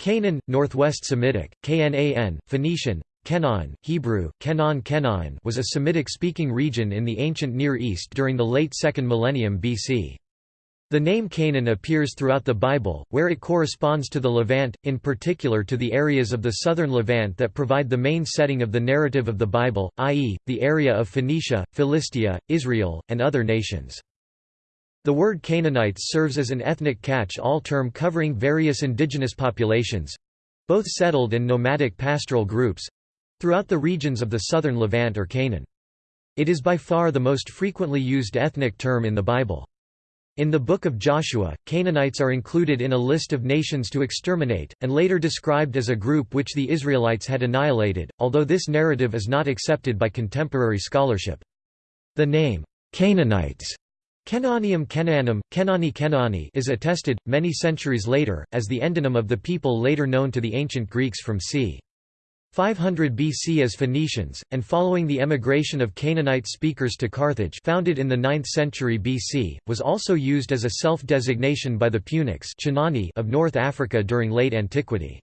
Canaan, Northwest Semitic, Knan, Phoenician, Canaan, Hebrew, Kenan Kenain was a Semitic-speaking region in the ancient Near East during the late 2nd millennium BC. The name Canaan appears throughout the Bible, where it corresponds to the Levant, in particular to the areas of the southern Levant that provide the main setting of the narrative of the Bible, i.e., the area of Phoenicia, Philistia, Israel, and other nations. The word Canaanites serves as an ethnic catch-all term covering various indigenous populations—both settled and nomadic pastoral groups—throughout the regions of the southern Levant or Canaan. It is by far the most frequently used ethnic term in the Bible. In the Book of Joshua, Canaanites are included in a list of nations to exterminate, and later described as a group which the Israelites had annihilated, although this narrative is not accepted by contemporary scholarship. The name, Canaanites Kenanium Kenanum, Kenani Kenani is attested, many centuries later, as the endonym of the people later known to the ancient Greeks from c. 500 BC as Phoenicians, and following the emigration of Canaanite speakers to Carthage founded in the 9th century BC, was also used as a self-designation by the Punics of North Africa during late antiquity.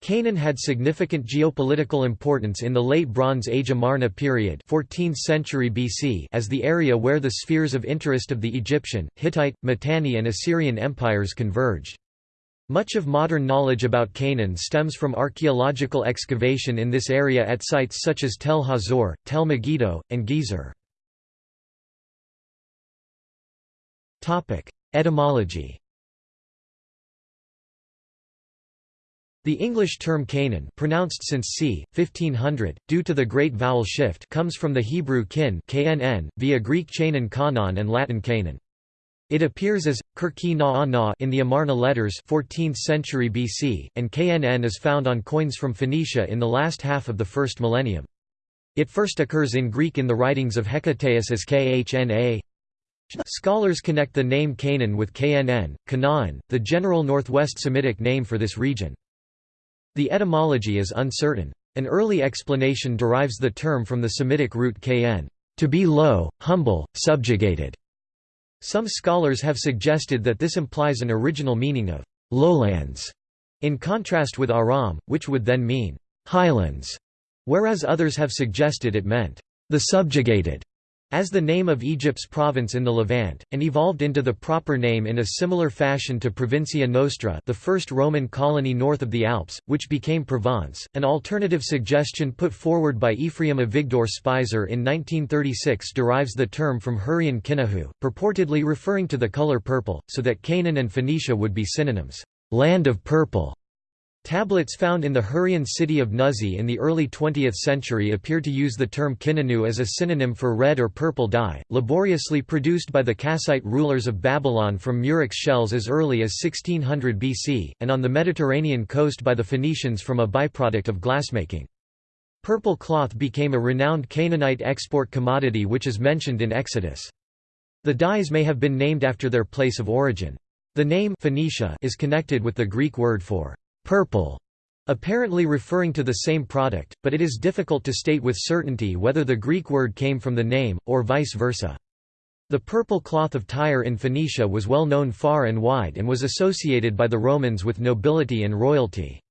Canaan had significant geopolitical importance in the Late Bronze Age Amarna period 14th century BC as the area where the spheres of interest of the Egyptian, Hittite, Mitanni and Assyrian empires converged. Much of modern knowledge about Canaan stems from archaeological excavation in this area at sites such as Tel Hazor, Tel Megiddo, and Gezer. Etymology The English term Canaan pronounced since c. 1500, due to the Great Vowel Shift comes from the Hebrew kin knn, via Greek chanan kanan and Latin Canaan. It appears as Kirki na in the Amarna letters 14th century BC, and knn is found on coins from Phoenicia in the last half of the first millennium. It first occurs in Greek in the writings of Hecataeus as khna. Scholars connect the name Canaan with knn, Canaan, the general northwest Semitic name for this region. The etymology is uncertain. An early explanation derives the term from the Semitic root kn, to be low, humble, subjugated. Some scholars have suggested that this implies an original meaning of lowlands, in contrast with Aram, which would then mean highlands, whereas others have suggested it meant the subjugated as the name of Egypt's province in the Levant, and evolved into the proper name in a similar fashion to Provincia Nostra the first Roman colony north of the Alps, which became Provence. An alternative suggestion put forward by Ephraim Avigdor Speiser in 1936 derives the term from Hurrian Kinahu, purportedly referring to the color purple, so that Canaan and Phoenicia would be synonyms, land of purple. Tablets found in the Hurrian city of Nuzi in the early 20th century appear to use the term kinanu as a synonym for red or purple dye, laboriously produced by the Kassite rulers of Babylon from murex shells as early as 1600 BC, and on the Mediterranean coast by the Phoenicians from a byproduct of glassmaking. Purple cloth became a renowned Canaanite export commodity which is mentioned in Exodus. The dyes may have been named after their place of origin. The name Phoenicia is connected with the Greek word for purple, apparently referring to the same product, but it is difficult to state with certainty whether the Greek word came from the name, or vice versa. The purple cloth of Tyre in Phoenicia was well known far and wide and was associated by the Romans with nobility and royalty.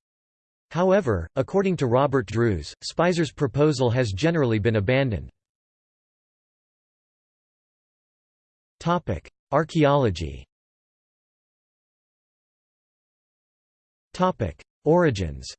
However, according to Robert Drews, Speiser's proposal has generally been abandoned. Archaeology Origins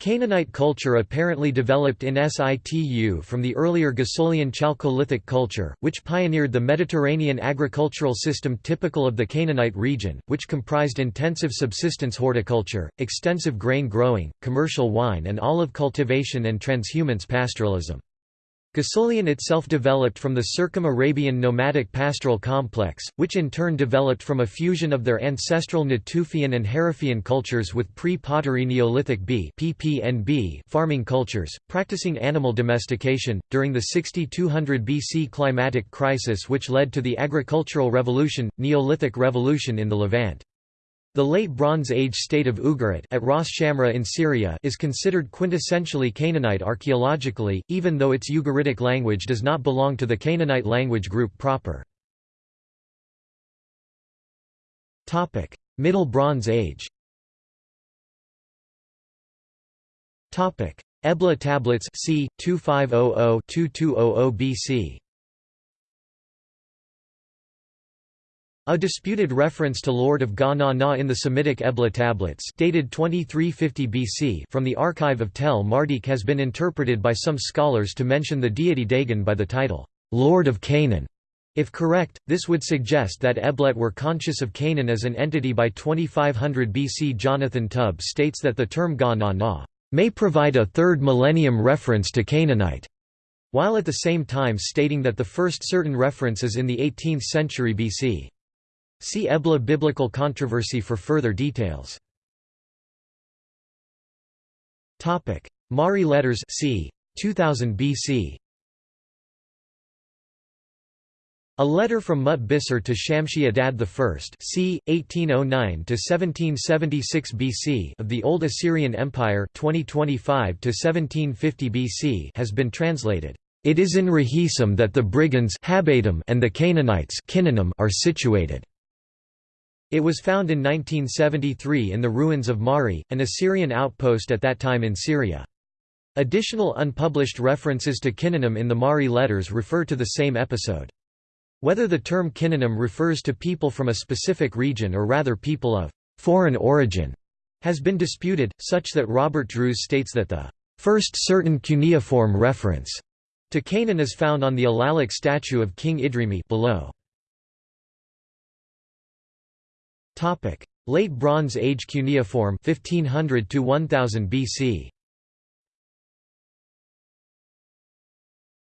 Canaanite culture apparently developed in situ from the earlier Ghassulian Chalcolithic culture, which pioneered the Mediterranean agricultural system typical of the Canaanite region, which comprised intensive subsistence horticulture, extensive grain growing, commercial wine and olive cultivation and transhumance pastoralism. Ghassulian itself developed from the Circum-Arabian nomadic pastoral complex, which in turn developed from a fusion of their ancestral Natufian and Harifian cultures with pre-pottery Neolithic B farming cultures, practicing animal domestication, during the 6200 BC climatic crisis which led to the agricultural revolution, Neolithic revolution in the Levant. The Late Bronze Age state of Ugarit at Ras Shamra in Syria is considered quintessentially Canaanite archaeologically, even though its Ugaritic language does not belong to the Canaanite language group proper. Middle Bronze Age Ebla tablets c. 2500–2200 BC A disputed reference to Lord of Ga Na in the Semitic Ebla tablets dated 2350 BC from the archive of Tel Mardikh has been interpreted by some scholars to mention the deity Dagon by the title, Lord of Canaan. If correct, this would suggest that Eblet were conscious of Canaan as an entity by 2500 BC. Jonathan Tubb states that the term Ga Na Na may provide a third millennium reference to Canaanite, while at the same time stating that the first certain reference is in the 18th century BC. See Ebla biblical controversy for further details. Topic: Mari letters c. 2000 BC. A letter from Mut-Bisser to Shamshi Adad I c. 1809–1776 BC of the Old Assyrian Empire 2025–1750 BC has been translated. It is in Rahisum that the brigands and the Canaanites are situated. It was found in 1973 in the ruins of Mari, an Assyrian outpost at that time in Syria. Additional unpublished references to Kinanim in the Mari letters refer to the same episode. Whether the term Kinanim refers to people from a specific region or rather people of foreign origin has been disputed, such that Robert Drews states that the first certain cuneiform reference to Canaan is found on the Alalakh statue of King Idrimi below. Topic: Late Bronze Age cuneiform 1500 to 1000 BC.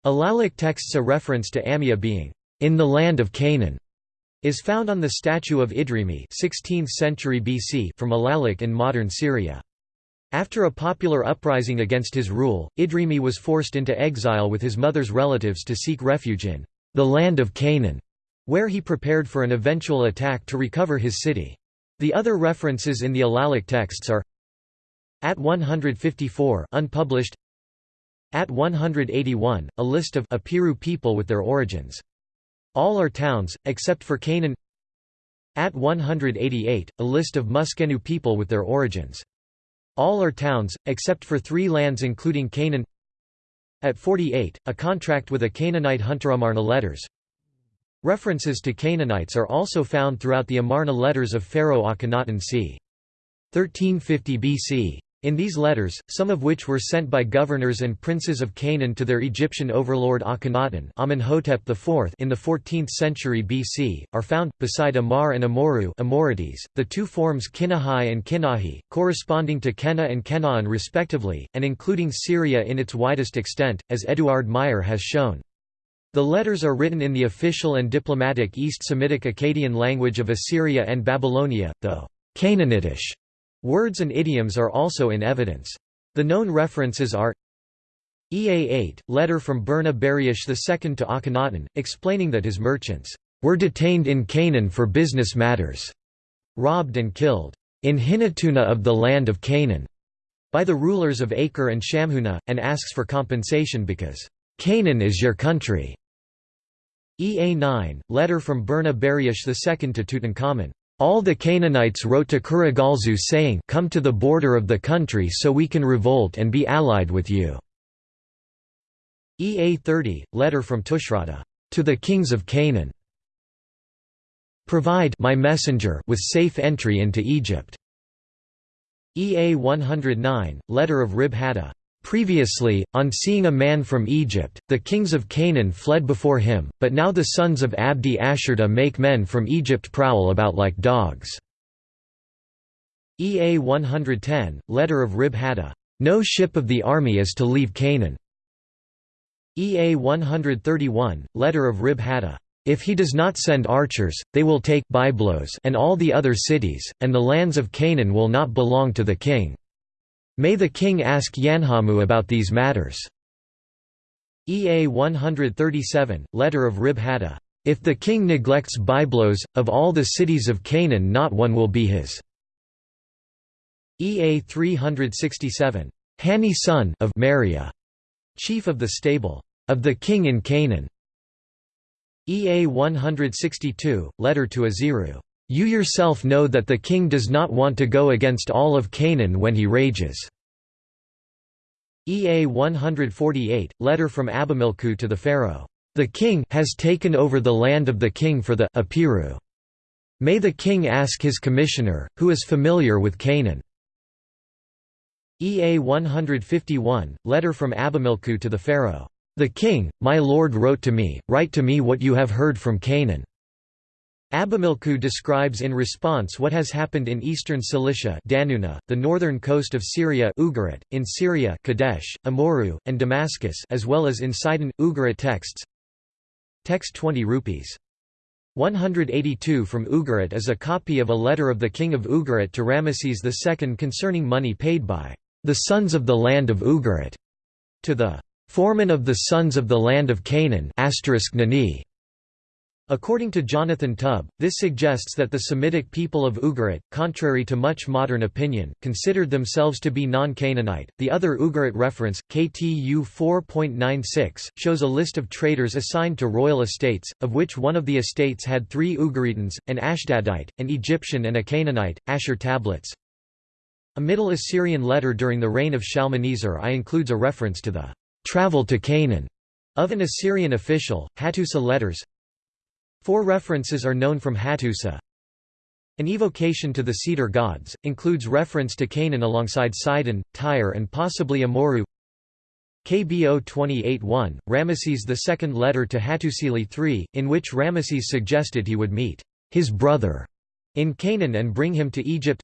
Alalakh texts a reference to Amia being in the land of Canaan is found on the statue of Idrimi 16th century BC from Alalakh in modern Syria. After a popular uprising against his rule, Idrimi was forced into exile with his mother's relatives to seek refuge in the land of Canaan where he prepared for an eventual attack to recover his city. The other references in the Alalakh texts are At 154 unpublished At 181, a list of Apiru people with their origins. All are towns, except for Canaan At 188, a list of Muskenu people with their origins. All are towns, except for three lands including Canaan At 48, a contract with a Canaanite hunter Amarna letters References to Canaanites are also found throughout the Amarna letters of Pharaoh Akhenaten c. 1350 BC. In these letters, some of which were sent by governors and princes of Canaan to their Egyptian overlord Akhenaten Amenhotep IV in the 14th century BC, are found, beside Amar and Amurru Amorites, the two forms Kinahai and Kinahi, corresponding to Kenna and Kenaan respectively, and including Syria in its widest extent, as Eduard Meyer has shown. The letters are written in the official and diplomatic East Semitic Akkadian language of Assyria and Babylonia, though Canaanitish words and idioms are also in evidence. The known references are EA-8, letter from Burna Buriash II to Akhenaten, explaining that his merchants were detained in Canaan for business matters, robbed and killed in Hinatuna of the land of Canaan by the rulers of Acre and Shamhuna, and asks for compensation because Canaan is your country. EA9, letter from Burna Buriash II to Tutankhamun. All the Canaanites wrote to Kurigalzu saying, Come to the border of the country so we can revolt and be allied with you. EA30, letter from Tushratta. To the kings of Canaan. Provide my messenger with safe entry into Egypt. EA 109, letter of Rib. Previously, on seeing a man from Egypt, the kings of Canaan fled before him, but now the sons of Abdi Ashurta make men from Egypt prowl about like dogs. EA 110, letter of Rib Hadda. No ship of the army is to leave Canaan. EA 131, letter of Rib Hadda. If he does not send archers, they will take Byblos and all the other cities, and the lands of Canaan will not belong to the king. May the king ask Yanhamu about these matters. EA 137, letter of Rib Hadda. If the king neglects Byblos, of all the cities of Canaan not one will be his. EA 367. Hani son of Maria, chief of the stable of the king in Canaan. EA 162, letter to Aziru. You yourself know that the king does not want to go against all of Canaan when he rages." EA 148, letter from Abimilku to the Pharaoh. The king has taken over the land of the king for the Apiru. May the king ask his commissioner, who is familiar with Canaan. EA 151, letter from Abimilku to the Pharaoh. The king, my lord wrote to me, write to me what you have heard from Canaan. Abimilku describes in response what has happened in eastern Cilicia Danuna, the northern coast of Syria Ugarit, in Syria Kadesh, Amurru, and Damascus as well as in Sidon, Ugarit texts Text 20 rupees. 182 from Ugarit is a copy of a letter of the king of Ugarit to Ramesses II concerning money paid by the sons of the land of Ugarit to the foreman of the sons of the land of Canaan Nani, According to Jonathan Tubb, this suggests that the Semitic people of Ugarit, contrary to much modern opinion, considered themselves to be non-Canaanite. The other Ugarit reference, KTU 4.96, shows a list of traders assigned to royal estates, of which one of the estates had three Ugaritans, an Ashdodite, an Egyptian and a Canaanite, Ashur tablets. A Middle Assyrian letter during the reign of Shalmaneser I includes a reference to the travel to Canaan of an Assyrian official, Hattusa letters Four references are known from Hattusa. An evocation to the cedar gods, includes reference to Canaan alongside Sidon, Tyre and possibly Amurru KBO 28-1, Ramesses' II letter to Hattusili III, in which Ramesses suggested he would meet his brother in Canaan and bring him to Egypt.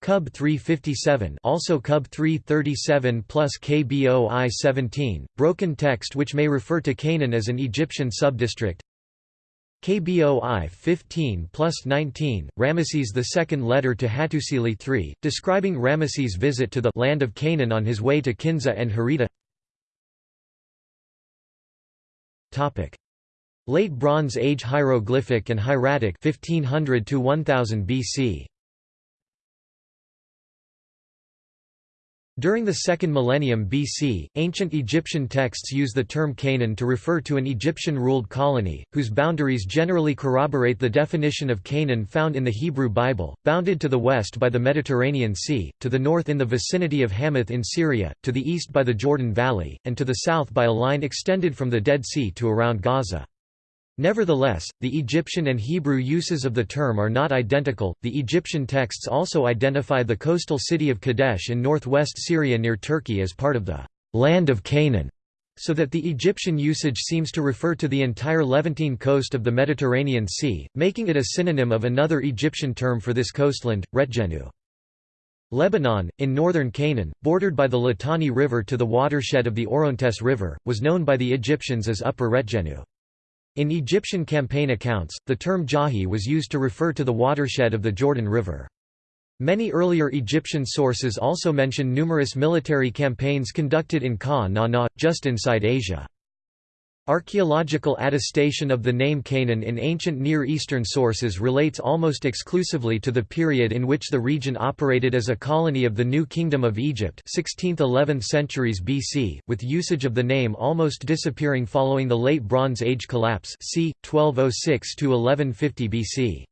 Cub 357 also Cub 337 plus KBO I-17, broken text which may refer to Canaan as an Egyptian subdistrict KBOI 15 plus 19, Ramesses II letter to Hattusili III, describing Ramesses' visit to the land of Canaan on his way to Kinza and Harita Late Bronze Age hieroglyphic and hieratic 1500 to 1000 BC During the second millennium BC, ancient Egyptian texts use the term Canaan to refer to an Egyptian-ruled colony, whose boundaries generally corroborate the definition of Canaan found in the Hebrew Bible, bounded to the west by the Mediterranean Sea, to the north in the vicinity of Hamath in Syria, to the east by the Jordan Valley, and to the south by a line extended from the Dead Sea to around Gaza. Nevertheless, the Egyptian and Hebrew uses of the term are not identical. The Egyptian texts also identify the coastal city of Kadesh in northwest Syria near Turkey as part of the land of Canaan, so that the Egyptian usage seems to refer to the entire Levantine coast of the Mediterranean Sea, making it a synonym of another Egyptian term for this coastland, Retjenu. Lebanon, in northern Canaan, bordered by the Litani River to the watershed of the Orontes River, was known by the Egyptians as Upper Retjenu. In Egyptian campaign accounts, the term Jahi was used to refer to the watershed of the Jordan River. Many earlier Egyptian sources also mention numerous military campaigns conducted in Ka Na Na, just inside Asia. Archaeological attestation of the name Canaan in ancient Near Eastern sources relates almost exclusively to the period in which the region operated as a colony of the New Kingdom of Egypt 16th–11th centuries BC, with usage of the name almost disappearing following the Late Bronze Age collapse c. 1206–1150 BC.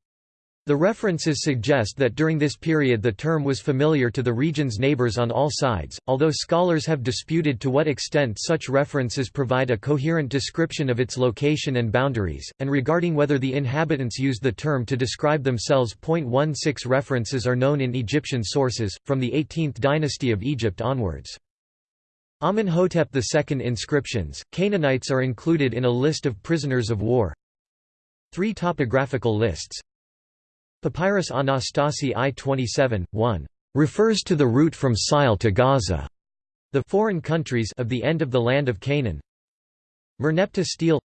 The references suggest that during this period the term was familiar to the region's neighbors on all sides, although scholars have disputed to what extent such references provide a coherent description of its location and boundaries, and regarding whether the inhabitants used the term to describe themselves. 16 references are known in Egyptian sources, from the 18th dynasty of Egypt onwards. Amenhotep II inscriptions, Canaanites are included in a list of prisoners of war. Three topographical lists Papyrus Anastasi I-27, 1, refers to the route from Sile to Gaza, the foreign countries of the end of the land of Canaan. Merneptah stele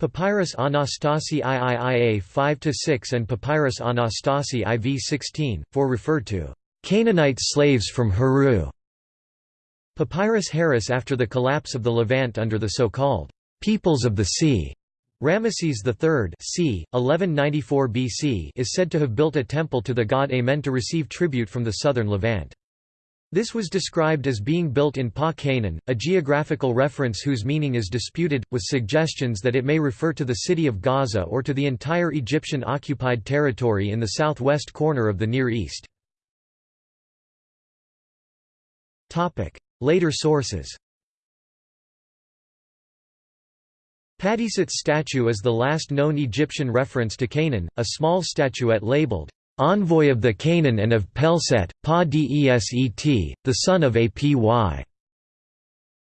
Papyrus Anastasi IIIA 5-6 and Papyrus Anastasi IV 16, 4 referred to Canaanite slaves from Heru. Papyrus Harris after the collapse of the Levant under the so-called peoples of the sea. Ramesses III c. 1194 BC is said to have built a temple to the god Amen to receive tribute from the southern Levant. This was described as being built in Pa Canaan, a geographical reference whose meaning is disputed, with suggestions that it may refer to the city of Gaza or to the entire Egyptian-occupied territory in the southwest corner of the Near East. Later sources Padisat's statue is the last known Egyptian reference to Canaan, a small statuette labeled, envoy of the Canaan and of Pelset, Pa Deset, the son of Apy.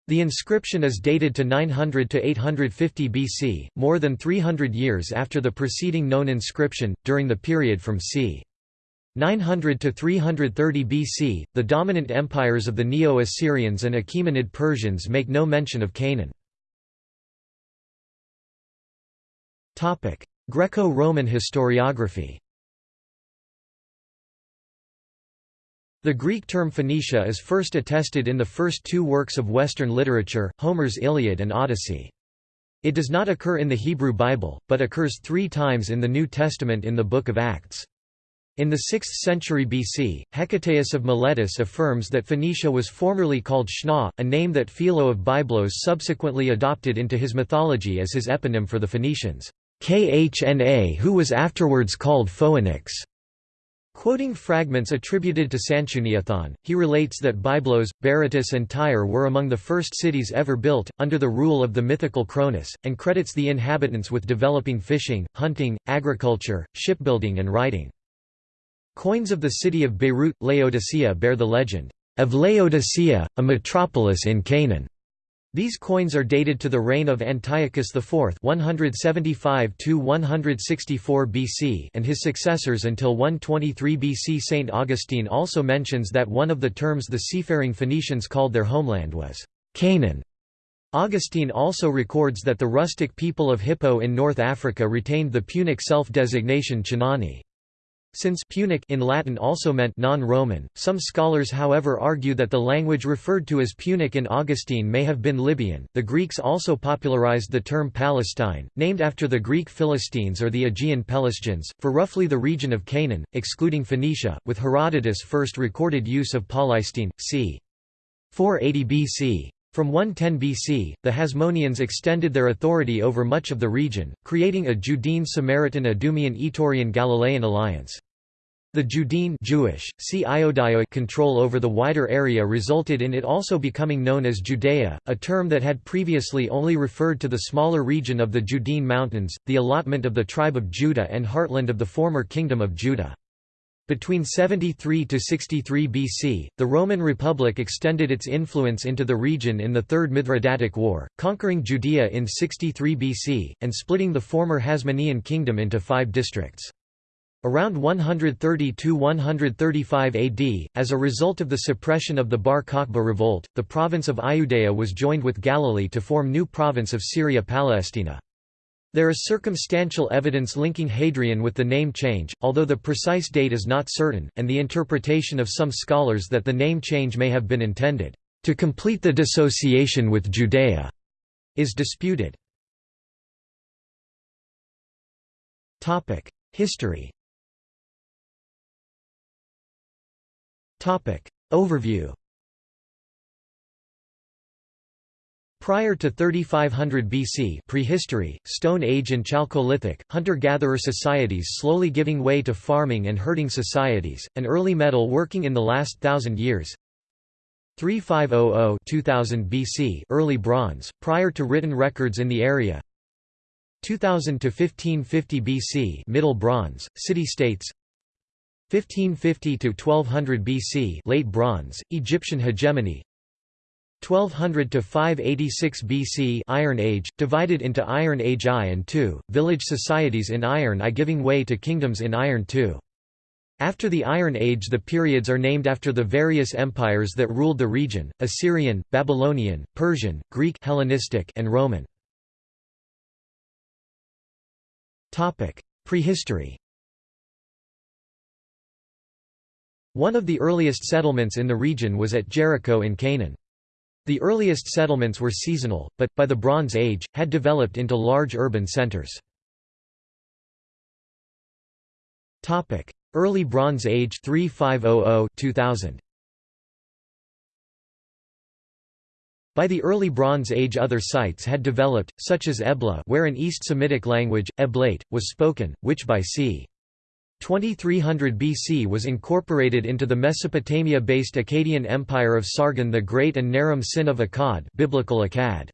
The inscription is dated to 900 to 850 BC, more than 300 years after the preceding known inscription, during the period from c. 900 to 330 BC. The dominant empires of the Neo-Assyrians and Achaemenid Persians make no mention of Canaan. Greco-Roman historiography The Greek term Phoenicia is first attested in the first two works of Western literature, Homer's Iliad and Odyssey. It does not occur in the Hebrew Bible, but occurs three times in the New Testament in the Book of Acts. In the 6th century BC, Hecataeus of Miletus affirms that Phoenicia was formerly called Shna, a name that Philo of Byblos subsequently adopted into his mythology as his eponym for the Phoenicians, Khna who was afterwards called Phoenix. Quoting fragments attributed to Sanchuniathon, he relates that Byblos, Berytus and Tyre were among the first cities ever built, under the rule of the mythical Cronus, and credits the inhabitants with developing fishing, hunting, agriculture, shipbuilding and writing. Coins of the city of Beirut, Laodicea bear the legend, "...of Laodicea, a metropolis in Canaan." These coins are dated to the reign of Antiochus IV 175 BC and his successors until 123 BC. St. Augustine also mentions that one of the terms the seafaring Phoenicians called their homeland was Canaan. Augustine also records that the rustic people of Hippo in North Africa retained the Punic self-designation Chinani. Since Punic in Latin also meant non-Roman, some scholars however argue that the language referred to as Punic in Augustine may have been Libyan. The Greeks also popularized the term Palestine, named after the Greek Philistines or the Aegean Pelasgians, for roughly the region of Canaan, excluding Phoenicia, with Herodotus' first recorded use of Palestine, c. 480 BC. From 110 BC, the Hasmoneans extended their authority over much of the region, creating a Judean-Samaritan-Edomian-Etorian-Galilean alliance. The Judean Jewish, see control over the wider area resulted in it also becoming known as Judea, a term that had previously only referred to the smaller region of the Judean Mountains, the allotment of the tribe of Judah and heartland of the former Kingdom of Judah. Between 73 to 63 BC, the Roman Republic extended its influence into the region in the Third Mithridatic War, conquering Judea in 63 BC, and splitting the former Hasmonean kingdom into five districts. Around 130–135 AD, as a result of the suppression of the Bar Kokhba revolt, the province of Iudea was joined with Galilee to form new province of Syria Palestina. There is circumstantial evidence linking Hadrian with the name change, although the precise date is not certain, and the interpretation of some scholars that the name change may have been intended. To complete the dissociation with Judea is disputed. History. Overview Prior to 3500 BC prehistory, Stone Age and Chalcolithic, hunter-gatherer societies slowly giving way to farming and herding societies, and early metal working in the last thousand years. 3500 2000 BC early bronze, prior to written records in the area. 2000 to 1550 BC Middle Bronze, city-states. 1550 to 1200 BC Late Bronze, Egyptian hegemony 1200 to 586 BC Iron Age, divided into Iron Age I and II, village societies in Iron I giving way to kingdoms in Iron II. After the Iron Age the periods are named after the various empires that ruled the region, Assyrian, Babylonian, Persian, Greek Hellenistic and Roman. Prehistory One of the earliest settlements in the region was at Jericho in Canaan. The earliest settlements were seasonal, but, by the Bronze Age, had developed into large urban centers. Early Bronze Age 3500 2000. By the early Bronze Age other sites had developed, such as Ebla where an East Semitic language, Eblaite, was spoken, which by c. 2300 BC was incorporated into the Mesopotamia-based Akkadian Empire of Sargon the Great and Naram Sin of Akkad biblical Akkad.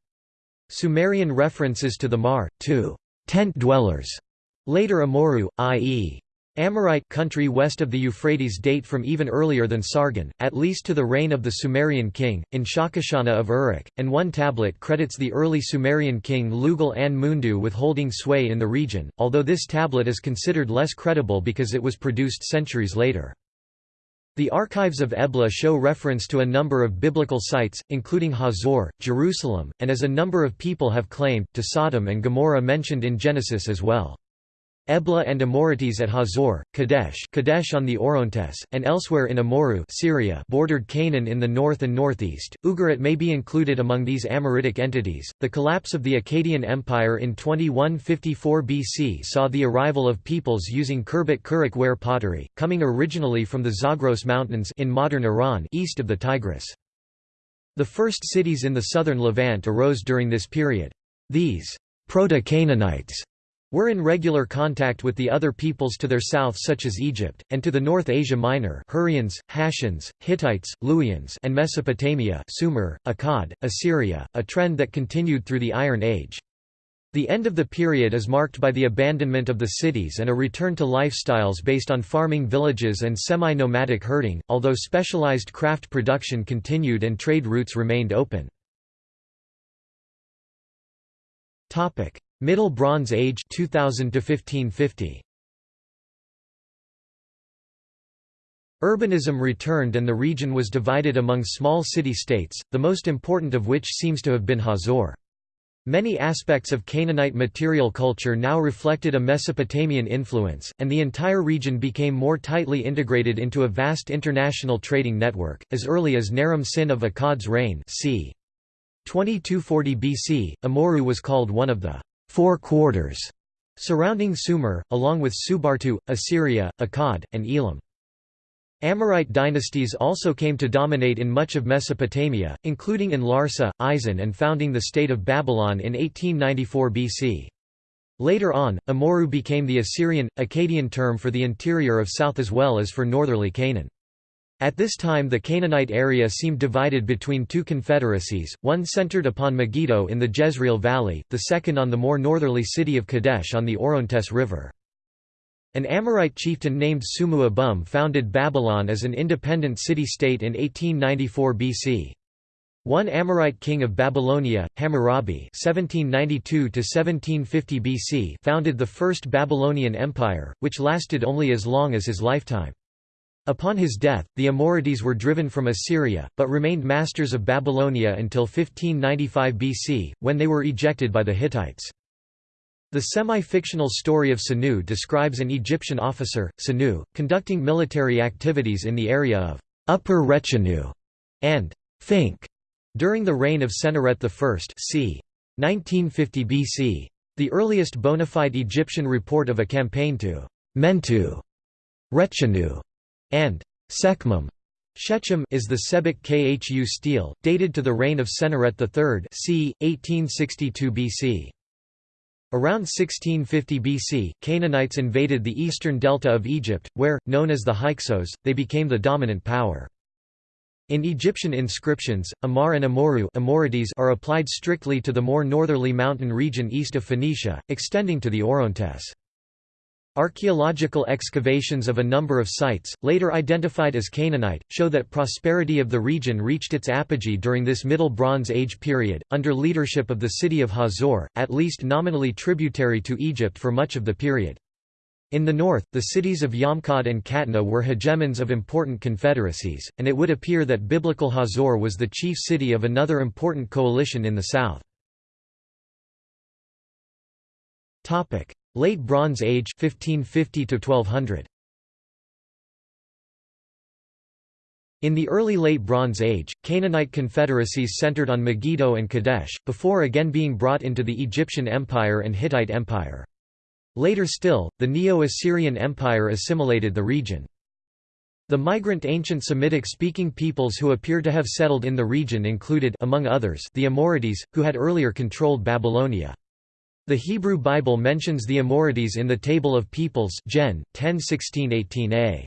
Sumerian references to the Mar, to tent dwellers, later Amurru, i.e. Amorite country west of the Euphrates date from even earlier than Sargon, at least to the reign of the Sumerian king, in Shakashana of Uruk, and one tablet credits the early Sumerian king Lugal an Mundu with holding sway in the region, although this tablet is considered less credible because it was produced centuries later. The archives of Ebla show reference to a number of biblical sites, including Hazor, Jerusalem, and as a number of people have claimed, to Sodom and Gomorrah mentioned in Genesis as well. Ebla and Amorites at Hazor, Kadesh, Kadesh on the Orontes, and elsewhere in Amurru Syria bordered Canaan in the north and northeast. Ugarit may be included among these Amoritic entities. The collapse of the Akkadian Empire in 2154 BC saw the arrival of peoples using Khirbet Kerak ware pottery, coming originally from the Zagros Mountains in modern Iran east of the Tigris. The first cities in the southern Levant arose during this period. These proto-Canaanites were in regular contact with the other peoples to their south such as Egypt, and to the north Asia Minor Hurrians, Hashans, Hittites, Luwians and Mesopotamia Sumer, Akkad, Assyria, a trend that continued through the Iron Age. The end of the period is marked by the abandonment of the cities and a return to lifestyles based on farming villages and semi-nomadic herding, although specialized craft production continued and trade routes remained open. Middle Bronze Age 2000 to 1550 Urbanism returned and the region was divided among small city-states, the most important of which seems to have been Hazor. Many aspects of Canaanite material culture now reflected a Mesopotamian influence, and the entire region became more tightly integrated into a vast international trading network, as early as Naram Sin of Akkad's reign c. 2240 BC, Amurru was called one of the four quarters surrounding Sumer, along with Subartu, Assyria, Akkad, and Elam. Amorite dynasties also came to dominate in much of Mesopotamia, including in Larsa, Isin and founding the state of Babylon in 1894 BC. Later on, Amurru became the Assyrian, Akkadian term for the interior of south as well as for northerly Canaan. At this time the Canaanite area seemed divided between two confederacies, one centered upon Megiddo in the Jezreel Valley, the second on the more northerly city of Kadesh on the Orontes River. An Amorite chieftain named Sumu Abum founded Babylon as an independent city-state in 1894 BC. One Amorite king of Babylonia, Hammurabi (1792–1750 BC), founded the first Babylonian Empire, which lasted only as long as his lifetime. Upon his death, the Amorites were driven from Assyria, but remained masters of Babylonia until 1595 BC, when they were ejected by the Hittites. The semi-fictional story of Senu describes an Egyptian officer, Senu, conducting military activities in the area of Upper Retjenu and Fink during the reign of Senusret I c. 1950 BC. The earliest bona fide Egyptian report of a campaign to Mentu Retjenu and Sekhmum Shechem is the Sebek Khu stele, dated to the reign of Senusret III c. 1862 BC. Around 1650 BC, Canaanites invaded the eastern delta of Egypt, where, known as the Hyksos, they became the dominant power. In Egyptian inscriptions, Amar and Amurru are applied strictly to the more northerly mountain region east of Phoenicia, extending to the Orontes. Archaeological excavations of a number of sites, later identified as Canaanite, show that prosperity of the region reached its apogee during this Middle Bronze Age period, under leadership of the city of Hazor, at least nominally tributary to Egypt for much of the period. In the north, the cities of Yamhad and Katna were hegemons of important confederacies, and it would appear that biblical Hazor was the chief city of another important coalition in the south. Late Bronze Age 1550 to 1200 In the early Late Bronze Age, Canaanite confederacies centered on Megiddo and Kadesh, before again being brought into the Egyptian Empire and Hittite Empire. Later still, the Neo-Assyrian Empire assimilated the region. The migrant ancient Semitic-speaking peoples who appear to have settled in the region included among others, the Amorites, who had earlier controlled Babylonia. The Hebrew Bible mentions the Amorites in the Table of Peoples Gen. 10 18a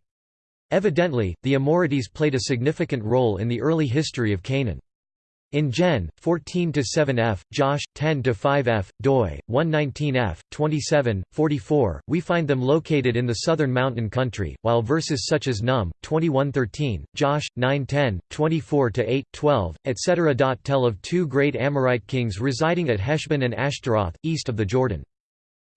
Evidently, the Amorites played a significant role in the early history of Canaan. In Gen. 14-7f, Josh, 10-5f, doi, 119f, 27, 44, we find them located in the southern mountain country, while verses such as Num, 21-13, Josh, 9-10, 24-8, 12, etc. tell of two great Amorite kings residing at Heshbon and Ashtaroth, east of the Jordan.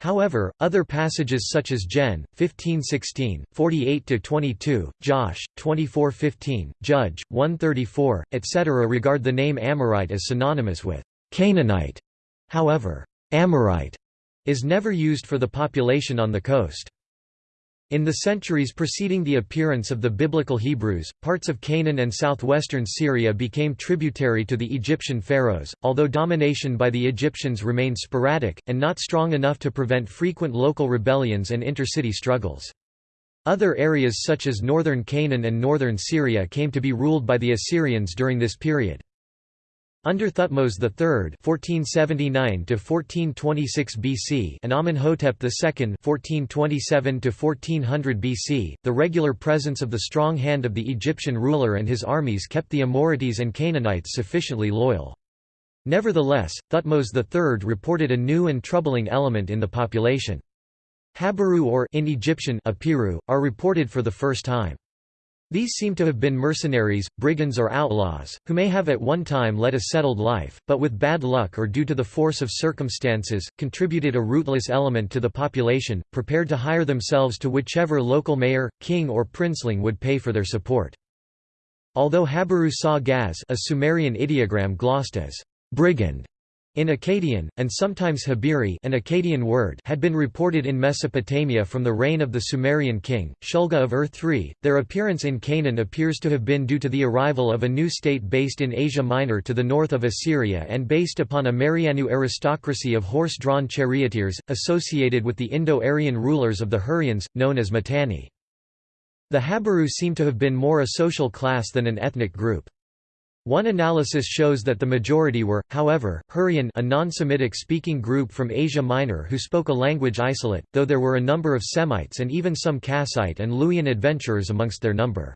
However, other passages such as Gen. 15:16, 48-22, Josh 24:15, Judge 134, etc. regard the name Amorite as synonymous with Canaanite. However, Amorite is never used for the population on the coast. In the centuries preceding the appearance of the biblical Hebrews, parts of Canaan and southwestern Syria became tributary to the Egyptian pharaohs, although domination by the Egyptians remained sporadic, and not strong enough to prevent frequent local rebellions and intercity struggles. Other areas such as northern Canaan and northern Syria came to be ruled by the Assyrians during this period. Under Thutmose III (1479–1426 BC) and Amenhotep II (1427–1400 BC), the regular presence of the strong hand of the Egyptian ruler and his armies kept the Amorites and Canaanites sufficiently loyal. Nevertheless, Thutmose III reported a new and troubling element in the population. Habiru or in Egyptian Apiru, are reported for the first time. These seem to have been mercenaries, brigands or outlaws, who may have at one time led a settled life, but with bad luck or due to the force of circumstances, contributed a rootless element to the population, prepared to hire themselves to whichever local mayor, king or princeling would pay for their support. Although Habiru saw Gaz a Sumerian ideogram glossed as brigand in Akkadian, and sometimes Habiri an Akkadian word had been reported in Mesopotamia from the reign of the Sumerian king, Shulgi of Ur III, their appearance in Canaan appears to have been due to the arrival of a new state based in Asia Minor to the north of Assyria and based upon a Maryannu aristocracy of horse-drawn charioteers, associated with the Indo-Aryan rulers of the Hurrians, known as Mitanni. The Habiru seem to have been more a social class than an ethnic group. One analysis shows that the majority were, however, Hurrian a non-Semitic speaking group from Asia Minor who spoke a language isolate, though there were a number of Semites and even some Kassite and Luwian adventurers amongst their number.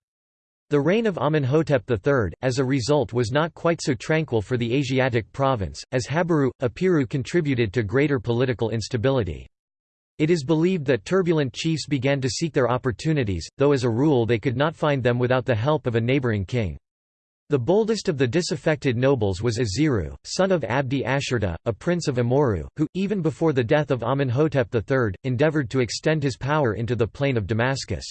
The reign of Amenhotep III, as a result was not quite so tranquil for the Asiatic province, as Habiru, Apiru contributed to greater political instability. It is believed that turbulent chiefs began to seek their opportunities, though as a rule they could not find them without the help of a neighboring king. The boldest of the disaffected nobles was Aziru, son of Abdi Ashurta, a prince of Amurru, who, even before the death of Amenhotep III, endeavored to extend his power into the plain of Damascus.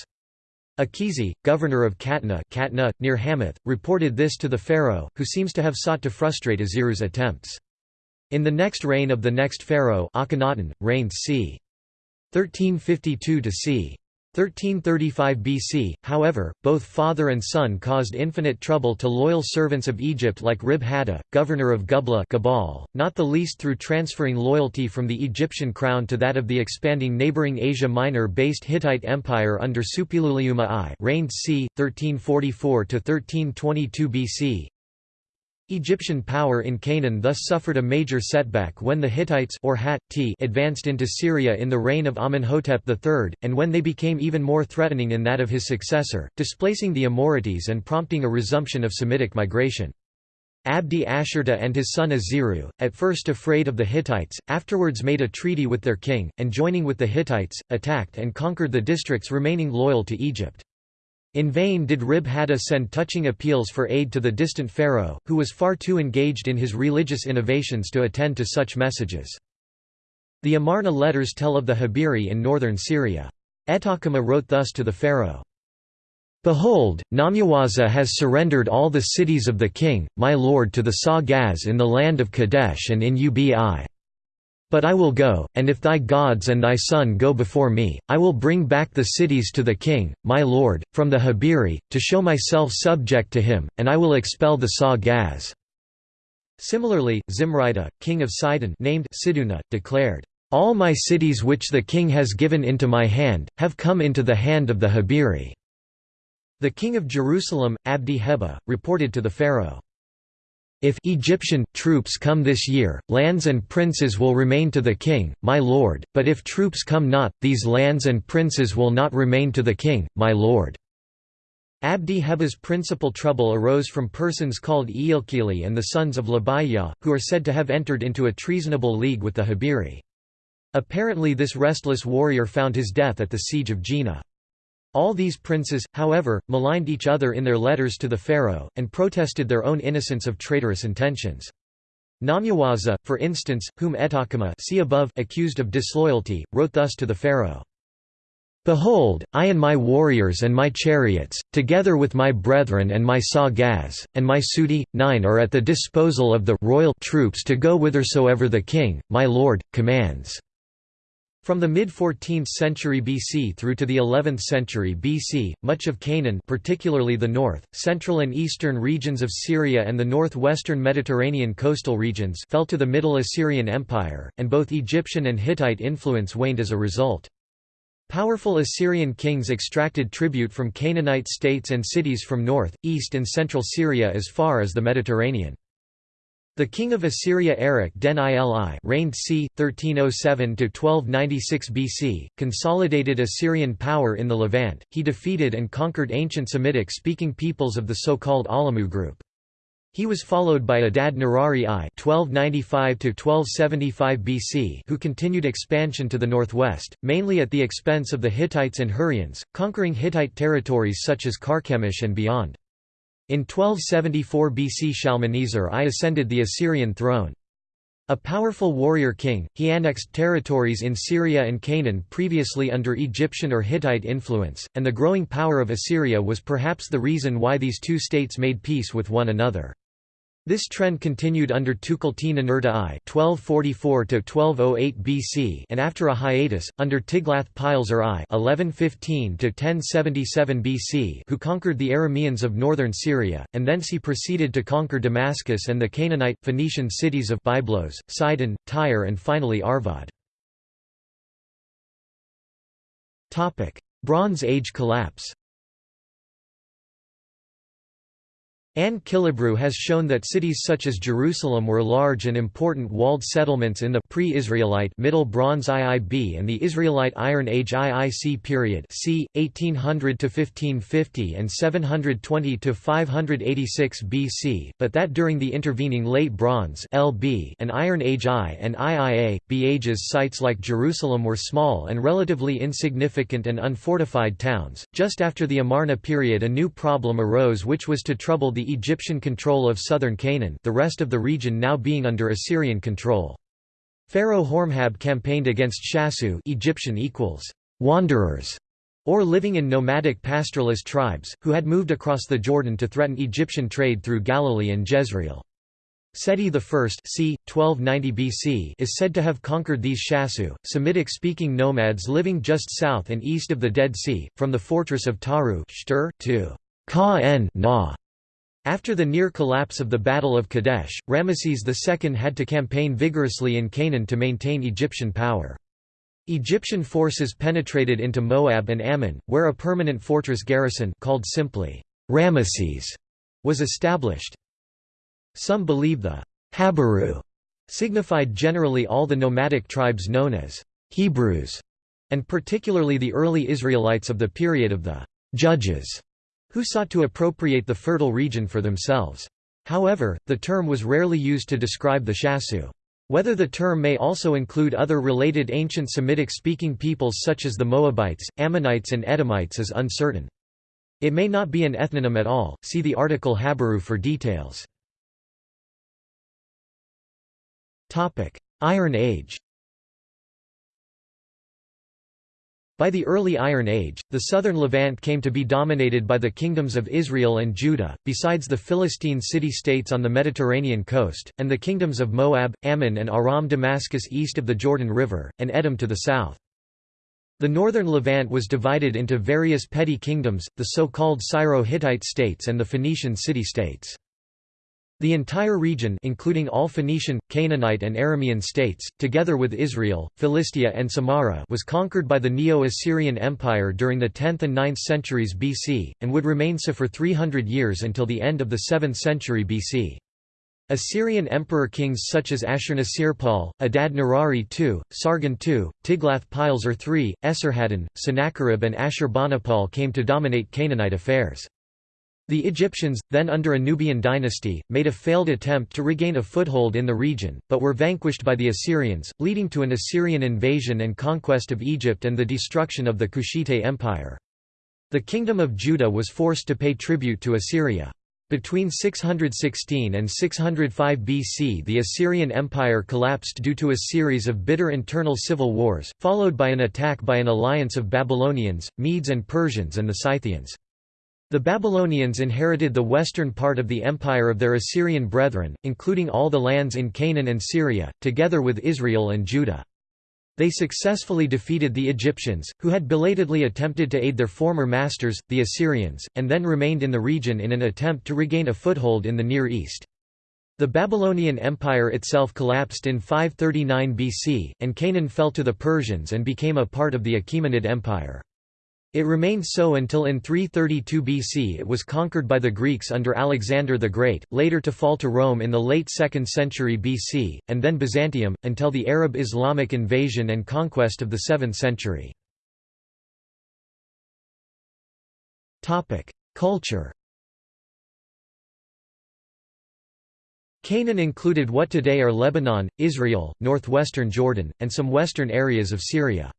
Akizi, governor of Katna, Katna near Hamath, reported this to the pharaoh, who seems to have sought to frustrate Aziru's attempts. In the next reign of the next pharaoh Akhenaten, reigned c. 1352 to c. 1335 BC, however, both father and son caused infinite trouble to loyal servants of Egypt like Rib Hadda, governor of Gubla Gabal, not the least through transferring loyalty from the Egyptian crown to that of the expanding neighboring Asia Minor-based Hittite Empire under Suppiluliuma I reigned c. 1344–1322 BC, Egyptian power in Canaan thus suffered a major setback when the Hittites or Hat advanced into Syria in the reign of Amenhotep III, and when they became even more threatening in that of his successor, displacing the Amorites and prompting a resumption of Semitic migration. Abdi Ashurta and his son Aziru, at first afraid of the Hittites, afterwards made a treaty with their king, and joining with the Hittites, attacked and conquered the districts remaining loyal to Egypt. In vain did Rib Hadda send touching appeals for aid to the distant pharaoh, who was far too engaged in his religious innovations to attend to such messages. The Amarna letters tell of the Habiri in northern Syria. Etakama wrote thus to the pharaoh. Behold, Namyawaza has surrendered all the cities of the king, my lord to the Saw-Gaz in the land of Kadesh and in Ubi. But I will go, and if thy gods and thy son go before me, I will bring back the cities to the king, my lord, from the Habiri, to show myself subject to him, and I will expel the Saw-Gaz." Similarly, Zimrida, king of Sidon named Siduna, declared, "'All my cities which the king has given into my hand, have come into the hand of the Habiri.' The king of Jerusalem, Abdi Heba, reported to the pharaoh, if Egyptian troops come this year, lands and princes will remain to the king, my lord, but if troops come not, these lands and princes will not remain to the king, my lord." Abdi Heba's principal trouble arose from persons called Eilkili and the sons of Labayah, who are said to have entered into a treasonable league with the Habiri. Apparently this restless warrior found his death at the siege of Jena. All these princes, however, maligned each other in their letters to the pharaoh, and protested their own innocence of traitorous intentions. Namyawaza, for instance, whom Etakama see above accused of disloyalty, wrote thus to the pharaoh. Behold, I and my warriors and my chariots, together with my brethren and my Sagaz, and my Sudi, nine are at the disposal of the royal troops to go whithersoever the king, my lord, commands. From the mid-14th century BC through to the 11th century BC, much of Canaan particularly the north, central and eastern regions of Syria and the northwestern Mediterranean coastal regions fell to the Middle Assyrian Empire, and both Egyptian and Hittite influence waned as a result. Powerful Assyrian kings extracted tribute from Canaanite states and cities from north, east and central Syria as far as the Mediterranean. The king of Assyria Arik-den-ili reigned c. 1307–1296 BC, consolidated Assyrian power in the Levant, he defeated and conquered ancient Semitic-speaking peoples of the so-called Ahlamu group. He was followed by Adad Nirari I (1295–1275 BC), who continued expansion to the northwest, mainly at the expense of the Hittites and Hurrians, conquering Hittite territories such as Carchemish and beyond. In 1274 BC Shalmaneser I ascended the Assyrian throne. A powerful warrior king, he annexed territories in Syria and Canaan previously under Egyptian or Hittite influence, and the growing power of Assyria was perhaps the reason why these two states made peace with one another. This trend continued under Tukulti-Ninurta I (1244–1208 BC) and after a hiatus under Tiglath-Pileser I (1115–1077 BC), who conquered the Arameans of northern Syria, and thence he proceeded to conquer Damascus and the Canaanite, Phoenician cities of Byblos, Sidon, Tyre, and finally Arvad. Topic: Bronze Age collapse. Anne Killebrew has shown that cities such as Jerusalem were large and important walled settlements in the pre-Israelite Middle Bronze IIB and the Israelite Iron Age IIC period c. 1800 to 1550 and 720 to 586 BC, but that during the intervening Late Bronze LB and Iron Age I and IIA B ages sites like Jerusalem were small and relatively insignificant and unfortified towns. Just after the Amarna period, a new problem arose which was to trouble the Egyptian control of southern Canaan the rest of the region now being under Assyrian control. Pharaoh Horemheb campaigned against Shasu Egyptian equals, wanderers, or living in nomadic pastoralist tribes, who had moved across the Jordan to threaten Egyptian trade through Galilee and Jezreel. Seti I c. 1290 BC is said to have conquered these Shasu, Semitic-speaking nomads living just south and east of the Dead Sea, from the fortress of Taru to Ka-en Na after the near collapse of the Battle of Kadesh, Ramesses II had to campaign vigorously in Canaan to maintain Egyptian power. Egyptian forces penetrated into Moab and Ammon, where a permanent fortress garrison called simply Ramesses was established. Some believe the Habiru signified generally all the nomadic tribes known as Hebrews, and particularly the early Israelites of the period of the Judges who sought to appropriate the fertile region for themselves. However, the term was rarely used to describe the Shasu. Whether the term may also include other related ancient Semitic-speaking peoples such as the Moabites, Ammonites and Edomites is uncertain. It may not be an ethnonym at all, see the article Habiru for details. Iron Age By the early Iron Age, the southern Levant came to be dominated by the kingdoms of Israel and Judah, besides the Philistine city-states on the Mediterranean coast, and the kingdoms of Moab, Ammon and Aram Damascus east of the Jordan River, and Edom to the south. The northern Levant was divided into various petty kingdoms, the so-called Syro-Hittite states and the Phoenician city-states. The entire region including all Phoenician, Canaanite and Aramean states, together with Israel, Philistia and Samarra was conquered by the Neo-Assyrian Empire during the 10th and 9th centuries BC, and would remain so for 300 years until the end of the 7th century BC. Assyrian emperor kings such as Ashurnasirpal, Adad-nirari II, Sargon II, Tiglath-Pileser III, Esarhaddon, Sennacherib and Ashurbanipal came to dominate Canaanite affairs. The Egyptians, then under a Nubian dynasty, made a failed attempt to regain a foothold in the region, but were vanquished by the Assyrians, leading to an Assyrian invasion and conquest of Egypt and the destruction of the Kushite Empire. The Kingdom of Judah was forced to pay tribute to Assyria. Between 616 and 605 BC the Assyrian Empire collapsed due to a series of bitter internal civil wars, followed by an attack by an alliance of Babylonians, Medes and Persians and the Scythians. The Babylonians inherited the western part of the empire of their Assyrian brethren, including all the lands in Canaan and Syria, together with Israel and Judah. They successfully defeated the Egyptians, who had belatedly attempted to aid their former masters, the Assyrians, and then remained in the region in an attempt to regain a foothold in the Near East. The Babylonian Empire itself collapsed in 539 BC, and Canaan fell to the Persians and became a part of the Achaemenid Empire. It remained so until in 332 BC it was conquered by the Greeks under Alexander the Great, later to fall to Rome in the late 2nd century BC, and then Byzantium, until the Arab Islamic invasion and conquest of the 7th century. Culture Canaan included what today are Lebanon, Israel, northwestern Jordan, and some western areas of Syria.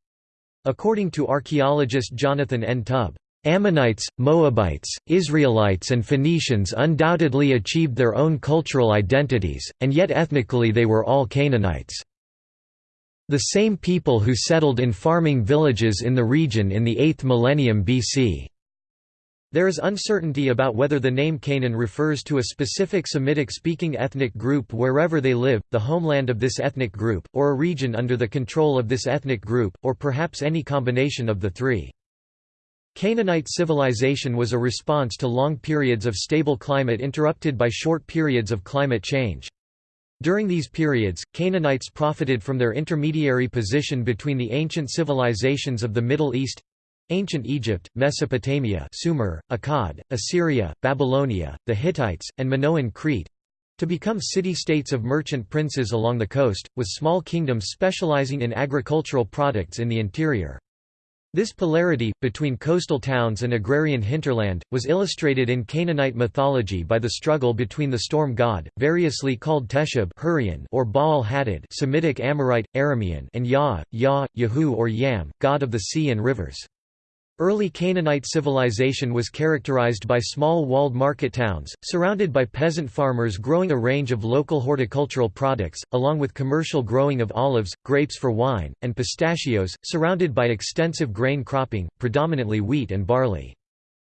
According to archaeologist Jonathan N. Tubb, Ammonites, Moabites, Israelites and Phoenicians undoubtedly achieved their own cultural identities, and yet ethnically they were all Canaanites. The same people who settled in farming villages in the region in the 8th millennium BC. There is uncertainty about whether the name Canaan refers to a specific Semitic-speaking ethnic group wherever they live, the homeland of this ethnic group, or a region under the control of this ethnic group, or perhaps any combination of the three. Canaanite civilization was a response to long periods of stable climate interrupted by short periods of climate change. During these periods, Canaanites profited from their intermediary position between the ancient civilizations of the Middle East Ancient Egypt, Mesopotamia Sumer, Akkad, Assyria, Babylonia, the Hittites, and Minoan Crete—to become city-states of merchant princes along the coast, with small kingdoms specializing in agricultural products in the interior. This polarity, between coastal towns and agrarian hinterland, was illustrated in Canaanite mythology by the struggle between the storm god, variously called Teshub or Baal Hadad Semitic Amorite, Aramean and Yah, Yah, Yahu or Yam, god of the sea and rivers. Early Canaanite civilization was characterized by small walled market towns, surrounded by peasant farmers growing a range of local horticultural products, along with commercial growing of olives, grapes for wine, and pistachios, surrounded by extensive grain cropping, predominantly wheat and barley.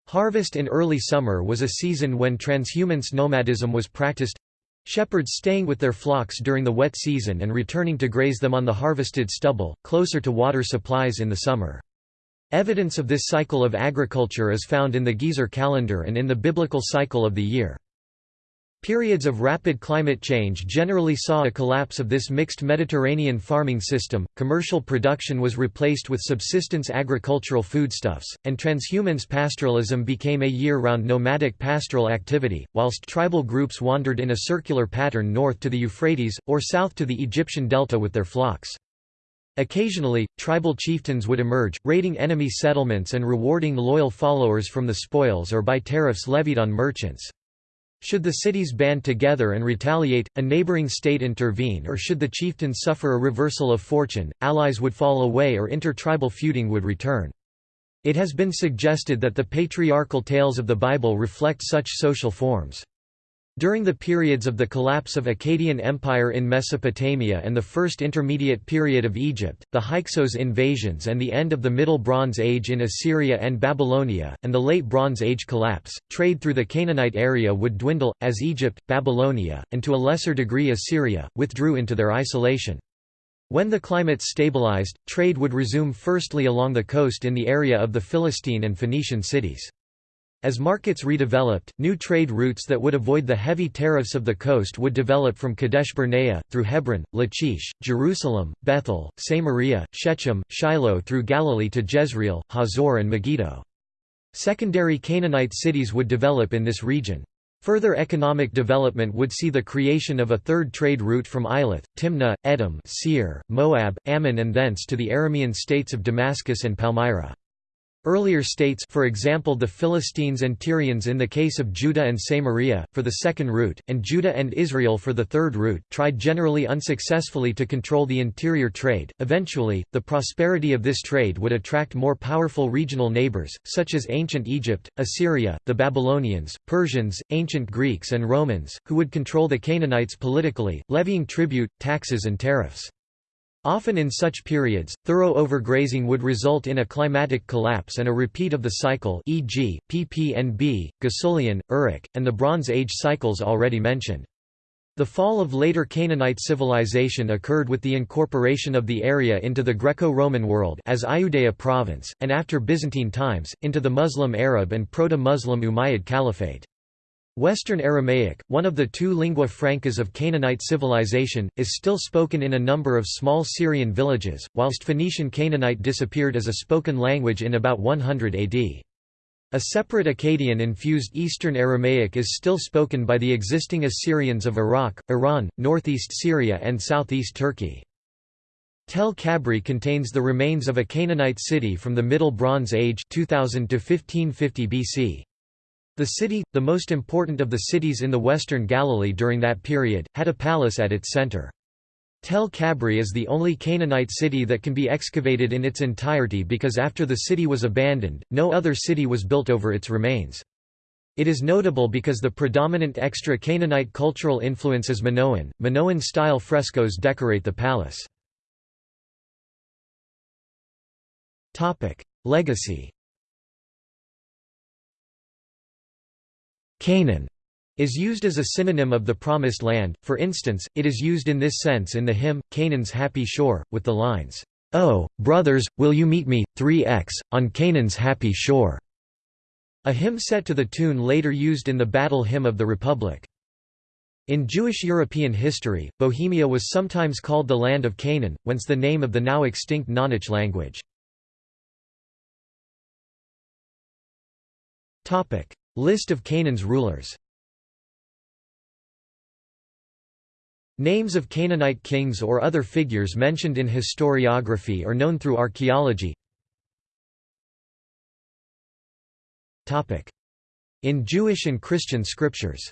Harvest in early summer was a season when transhumance nomadism was practiced shepherds staying with their flocks during the wet season and returning to graze them on the harvested stubble, closer to water supplies in the summer. Evidence of this cycle of agriculture is found in the Gezer calendar and in the biblical cycle of the year. Periods of rapid climate change generally saw a collapse of this mixed Mediterranean farming system, commercial production was replaced with subsistence agricultural foodstuffs, and transhumance pastoralism became a year-round nomadic pastoral activity, whilst tribal groups wandered in a circular pattern north to the Euphrates, or south to the Egyptian delta with their flocks. Occasionally, tribal chieftains would emerge, raiding enemy settlements and rewarding loyal followers from the spoils or by tariffs levied on merchants. Should the cities band together and retaliate, a neighboring state intervene or should the chieftains suffer a reversal of fortune, allies would fall away or inter-tribal feuding would return. It has been suggested that the patriarchal tales of the Bible reflect such social forms. During the periods of the collapse of Akkadian Empire in Mesopotamia and the First Intermediate Period of Egypt, the Hyksos invasions and the end of the Middle Bronze Age in Assyria and Babylonia, and the Late Bronze Age collapse, trade through the Canaanite area would dwindle, as Egypt, Babylonia, and to a lesser degree Assyria, withdrew into their isolation. When the climate stabilized, trade would resume firstly along the coast in the area of the Philistine and Phoenician cities. As markets redeveloped, new trade routes that would avoid the heavy tariffs of the coast would develop from Kadesh Barnea, through Hebron, Lachish, Jerusalem, Bethel, Samaria, Shechem, Shiloh through Galilee to Jezreel, Hazor and Megiddo. Secondary Canaanite cities would develop in this region. Further economic development would see the creation of a third trade route from Eilath, Timnah, Edom Seir, Moab, Ammon and thence to the Aramean states of Damascus and Palmyra. Earlier states for example the Philistines and Tyrians in the case of Judah and Samaria, for the second route, and Judah and Israel for the third route tried generally unsuccessfully to control the interior trade. Eventually, the prosperity of this trade would attract more powerful regional neighbors, such as ancient Egypt, Assyria, the Babylonians, Persians, ancient Greeks and Romans, who would control the Canaanites politically, levying tribute, taxes and tariffs. Often in such periods, thorough overgrazing would result in a climatic collapse and a repeat of the cycle e.g., PPNB, Ghassulian, Uruk, and the Bronze Age cycles already mentioned. The fall of later Canaanite civilization occurred with the incorporation of the area into the Greco-Roman world as Iudea province, and after Byzantine times, into the Muslim Arab and Proto-Muslim Umayyad Caliphate. Western Aramaic, one of the two lingua francas of Canaanite civilization, is still spoken in a number of small Syrian villages, whilst Phoenician Canaanite disappeared as a spoken language in about 100 AD. A separate Akkadian-infused Eastern Aramaic is still spoken by the existing Assyrians of Iraq, Iran, northeast Syria and southeast Turkey. Tel Kabri contains the remains of a Canaanite city from the Middle Bronze Age 2000 to 1550 BC. The city, the most important of the cities in the western Galilee during that period, had a palace at its center. Tel Kabri is the only Canaanite city that can be excavated in its entirety because after the city was abandoned, no other city was built over its remains. It is notable because the predominant extra Canaanite cultural influence is Minoan. Minoan-style frescoes decorate the palace. Legacy Canaan is used as a synonym of the Promised Land, for instance, it is used in this sense in the hymn, Canaan's Happy Shore, with the lines, "'Oh, brothers, will you meet me, 3x, on Canaan's happy shore' a hymn set to the tune later used in the Battle Hymn of the Republic. In Jewish European history, Bohemia was sometimes called the Land of Canaan, whence the name of the now extinct Knaanic language. List of Canaan's rulers. Names of Canaanite kings or other figures mentioned in historiography or known through archaeology. In Jewish and Christian scriptures.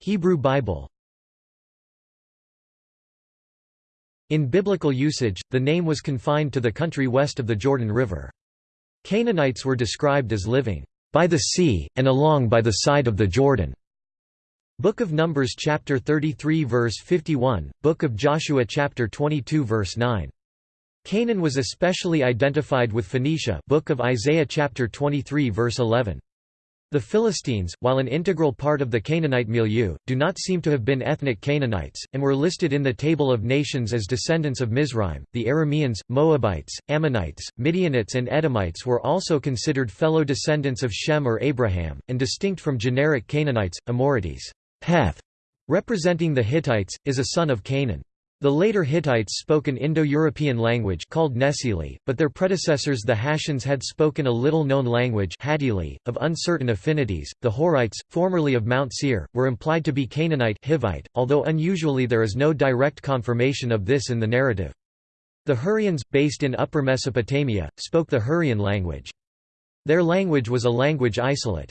Hebrew Bible. In biblical usage, the name was confined to the country west of the Jordan River. Canaanites were described as living by the sea, and along by the side of the Jordan. Book of Numbers chapter 33 verse 51, Book of Joshua chapter 22 verse 9. Canaan was especially identified with Phoenicia Book of Isaiah chapter 23 verse 11. The Philistines, while an integral part of the Canaanite milieu, do not seem to have been ethnic Canaanites, and were listed in the Table of Nations as descendants of Mizraim. The Arameans, Moabites, Ammonites, Midianites, and Edomites were also considered fellow descendants of Shem or Abraham, and distinct from generic Canaanites, Amorites. Heth, representing the Hittites, is a son of Canaan. The later Hittites spoke an Indo-European language called Nesili, but their predecessors the Hattians had spoken a little-known language Hattili, of uncertain affinities. The Horites, formerly of Mount Seir, were implied to be Canaanite Hivite, although unusually there is no direct confirmation of this in the narrative. The Hurrians, based in Upper Mesopotamia, spoke the Hurrian language. Their language was a language isolate.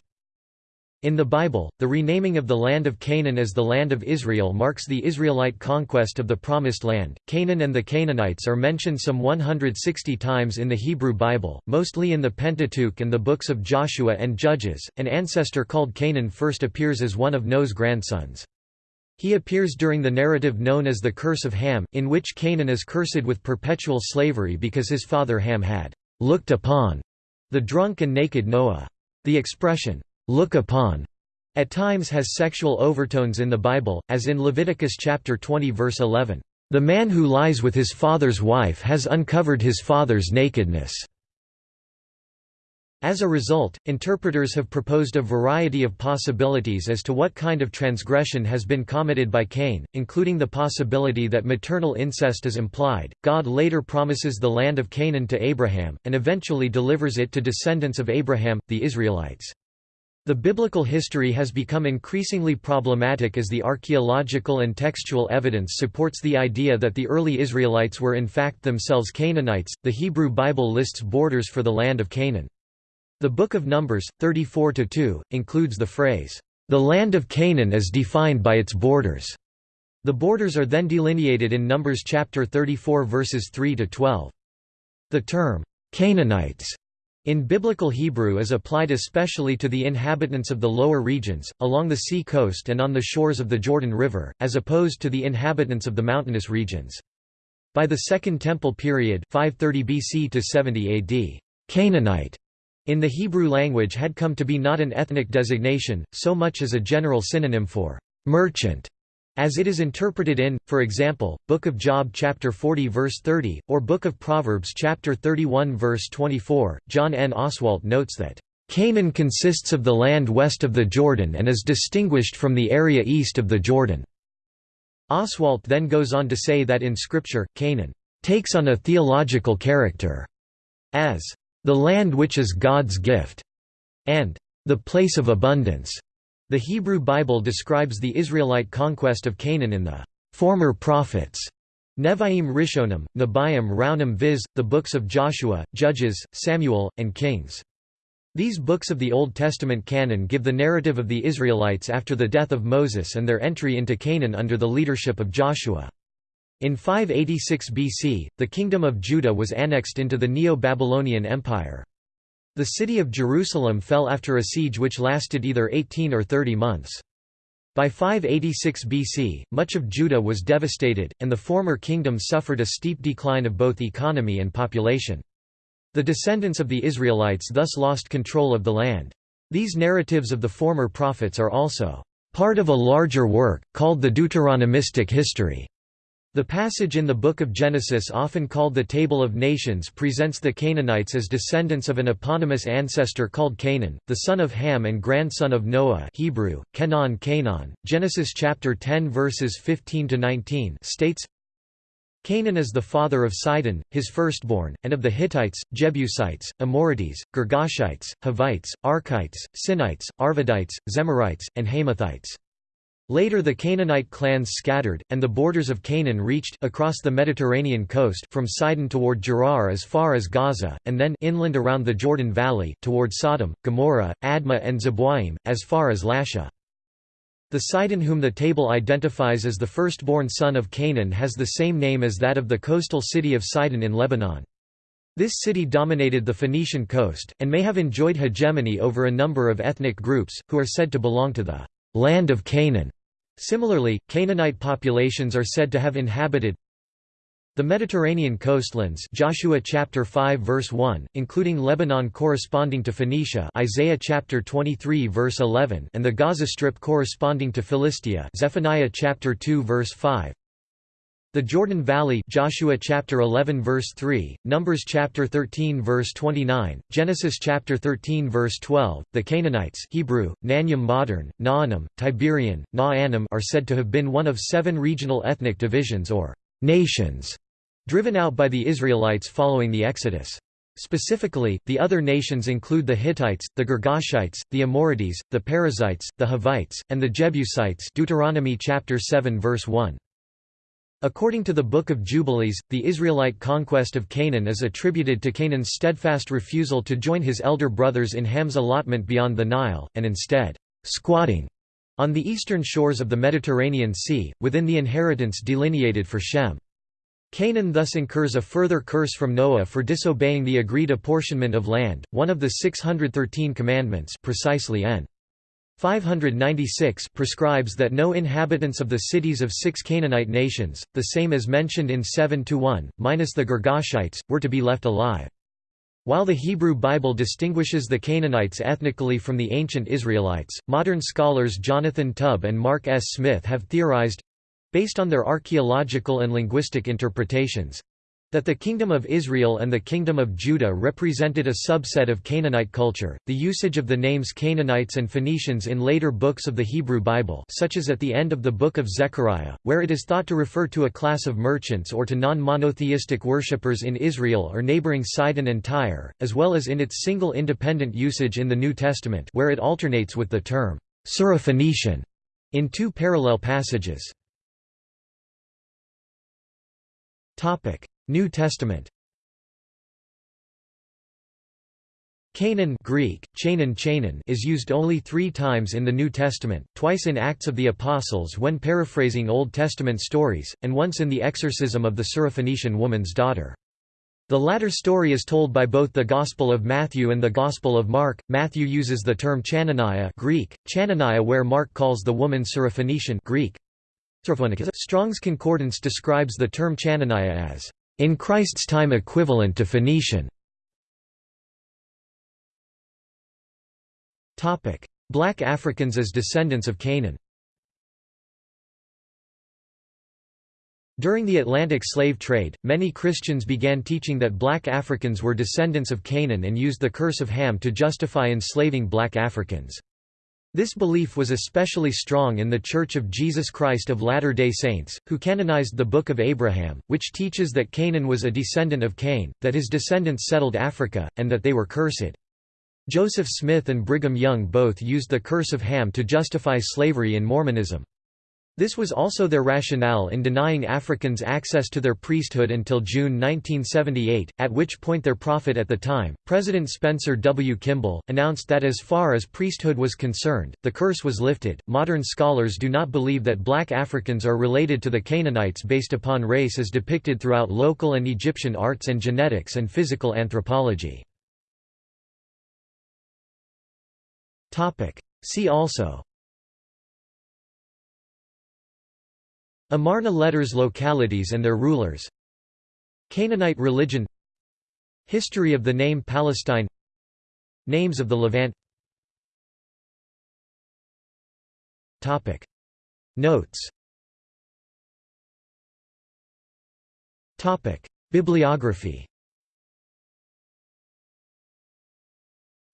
In the Bible, the renaming of the land of Canaan as the Land of Israel marks the Israelite conquest of the Promised Land. Canaan and the Canaanites are mentioned some 160 times in the Hebrew Bible, mostly in the Pentateuch and the books of Joshua and Judges. An ancestor called Canaan first appears as one of Noah's grandsons. He appears during the narrative known as the Curse of Ham, in which Canaan is cursed with perpetual slavery because his father Ham had looked upon the drunk and naked Noah. The expression, look upon at times has sexual overtones in the Bible, as in Leviticus chapter 20 verse 11. The man who lies with his father's wife has uncovered his father's nakedness. As a result, interpreters have proposed a variety of possibilities as to what kind of transgression has been committed by Cain, including the possibility that maternal incest is implied. God later promises the land of Canaan to Abraham, and eventually delivers it to descendants of Abraham, the Israelites. The biblical history has become increasingly problematic as the archaeological and textual evidence supports the idea that the early Israelites were in fact themselves Canaanites. The Hebrew Bible lists borders for the land of Canaan. The Book of Numbers, 34–2, includes the phrase, "...the land of Canaan is defined by its borders." The borders are then delineated in Numbers chapter 34 verses 3 to 12. The term, "...Canaanites," in Biblical Hebrew is applied especially to the inhabitants of the lower regions, along the sea coast and on the shores of the Jordan River, as opposed to the inhabitants of the mountainous regions. By the Second Temple period 530 BC to 70 AD, Canaanite in the Hebrew language had come to be not an ethnic designation, so much as a general synonym for «merchant», as it is interpreted in, for example, Book of Job chapter 40 verse 30, or Book of Proverbs chapter 31 verse 24. John N. Oswalt notes that, "...Canaan consists of the land west of the Jordan and is distinguished from the area east of the Jordan." Oswalt then goes on to say that in Scripture, Canaan takes on a theological character, as the land which is God's gift, and the place of abundance. The Hebrew Bible describes the Israelite conquest of Canaan in the former prophets. Nevi'im Rishonim, Nebiim Raunim viz., the books of Joshua, Judges, Samuel, and Kings. These books of the Old Testament canon give the narrative of the Israelites after the death of Moses and their entry into Canaan under the leadership of Joshua. In 586 BC, the Kingdom of Judah was annexed into the Neo-Babylonian Empire. The city of Jerusalem fell after a siege which lasted either 18 or 30 months. By 586 BC, much of Judah was devastated, and the former kingdom suffered a steep decline of both economy and population. The descendants of the Israelites thus lost control of the land. These narratives of the former prophets are also part of a larger work, called the Deuteronomistic history. The passage in the Book of Genesis often called the Table of Nations presents the Canaanites as descendants of an eponymous ancestor called Canaan, the son of Ham and grandson of Noah Hebrew, Kenan Canaan. Genesis chapter 10 verses 15–19 states, Canaan is the father of Sidon, his firstborn, and of the Hittites, Jebusites, Amorites, Girgashites, Hivites, Arkites, Sinites, Arvadites, Zemarites, and Hamathites. Later the Canaanite clans scattered, and the borders of Canaan reached across the Mediterranean coast from Sidon toward Gerar as far as Gaza, and then inland around the Jordan Valley, toward Sodom, Gomorrah, Admah and Zeboim, as far as Lasha. The Sidon whom the table identifies as the firstborn son of Canaan has the same name as that of the coastal city of Sidon in Lebanon. This city dominated the Phoenician coast, and may have enjoyed hegemony over a number of ethnic groups, who are said to belong to the land of Canaan. Similarly, Canaanite populations are said to have inhabited the Mediterranean coastlands Joshua chapter 5 verse 1 including Lebanon corresponding to Phoenicia Isaiah chapter 23 verse 11 and the Gaza strip corresponding to Philistia Zephaniah chapter 2 verse 5 the Jordan Valley Joshua chapter 11 verse 3, Numbers chapter 13 verse 29, Genesis chapter 13 verse 12. The Canaanites Hebrew, Nanyam modern, Naanim, Tiberian, Naanim are said to have been one of seven regional ethnic divisions or nations driven out by the Israelites following the Exodus. Specifically, the other nations include the Hittites, the Girgashites, the Amorites, the Perizzites, the Hivites, and the Jebusites Deuteronomy chapter 7 verse 1. According to the Book of Jubilees, the Israelite conquest of Canaan is attributed to Canaan's steadfast refusal to join his elder brothers in Ham's allotment beyond the Nile, and instead, squatting on the eastern shores of the Mediterranean Sea, within the inheritance delineated for Shem. Canaan thus incurs a further curse from Noah for disobeying the agreed apportionment of land, one of the 613 commandments precisely n. 596 prescribes that no inhabitants of the cities of six Canaanite nations, the same as mentioned in 7-1, minus the Girgashites, were to be left alive. While the Hebrew Bible distinguishes the Canaanites ethnically from the ancient Israelites, modern scholars Jonathan Tubb and Mark S. Smith have theorized—based on their archaeological and linguistic interpretations, That the Kingdom of Israel and the Kingdom of Judah represented a subset of Canaanite culture, the usage of the names Canaanites and Phoenicians in later books of the Hebrew Bible such as at the end of the Book of Zechariah, where it is thought to refer to a class of merchants or to non-monotheistic worshippers in Israel or neighboring Sidon and Tyre, as well as in its single independent usage in the New Testament where it alternates with the term Syrophoenician in two parallel passages. New Testament Canaan Greek, Chanan Chanan is used only three times in the New Testament, twice in Acts of the Apostles when paraphrasing Old Testament stories, and once in the exorcism of the Syrophoenician woman's daughter. The latter story is told by both the Gospel of Matthew and the Gospel of Mark. Matthew uses the term Chananiah Greek, Chananiah where Mark calls the woman Syrophoenician Greek. Strong's Concordance describes the term Chananiah as in Christ's time equivalent to Phoenician. Black Africans as descendants of Canaan During the Atlantic slave trade, many Christians began teaching that black Africans were descendants of Canaan and used the curse of Ham to justify enslaving black Africans. This belief was especially strong in the Church of Jesus Christ of Latter-day Saints, who canonized the Book of Abraham, which teaches that Canaan was a descendant of Cain, that his descendants settled Africa, and that they were cursed. Joseph Smith and Brigham Young both used the curse of Ham to justify slavery in Mormonism. This was also their rationale in denying Africans access to their priesthood until June 1978, at which point their prophet at the time, President Spencer W. Kimball, announced that as far as priesthood was concerned, the curse was lifted. Modern scholars do not believe that black Africans are related to the Canaanites based upon race as depicted throughout local and Egyptian arts and genetics and physical anthropology. See also Amarna letters localities and their rulers. Canaanite religion. History of the name Palestine. Names of the Levant. Topic. Notes. Topic. Bibliography.